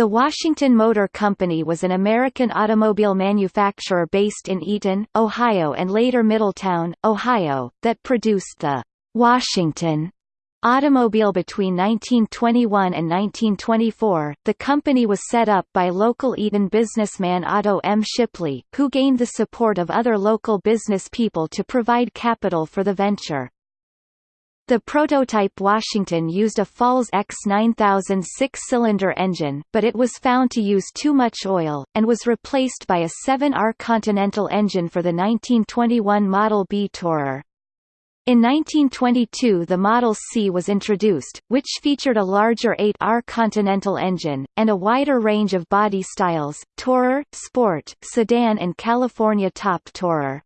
The Washington Motor Company was an American automobile manufacturer based in Eaton, Ohio and later Middletown, Ohio, that produced the Washington automobile between 1921 and 1924. The company was set up by local Eaton businessman Otto M. Shipley, who gained the support of other local business people to provide capital for the venture. The prototype Washington used a Falls X9000 six-cylinder engine, but it was found to use too much oil, and was replaced by a 7R Continental engine for the 1921 Model B Tourer. In 1922 the Model C was introduced, which featured a larger 8R Continental engine, and a wider range of body styles, Tourer, Sport, Sedan and California Top Tourer.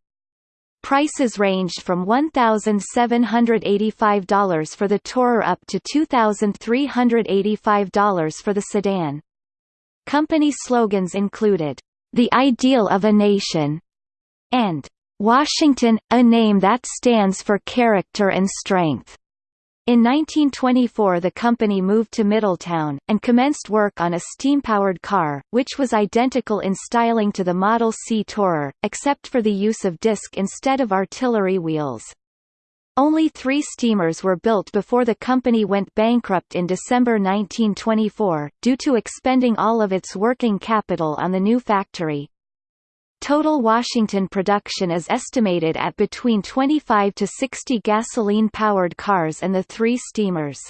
Prices ranged from $1,785 for the Tourer up to $2,385 for the sedan. Company slogans included, "...the ideal of a nation", and Washington, a name that stands for character and strength. In 1924 the company moved to Middletown, and commenced work on a steam-powered car, which was identical in styling to the Model C Tourer, except for the use of disc instead of artillery wheels. Only three steamers were built before the company went bankrupt in December 1924, due to expending all of its working capital on the new factory. Total Washington production is estimated at between 25 to 60 gasoline-powered cars and the three steamers.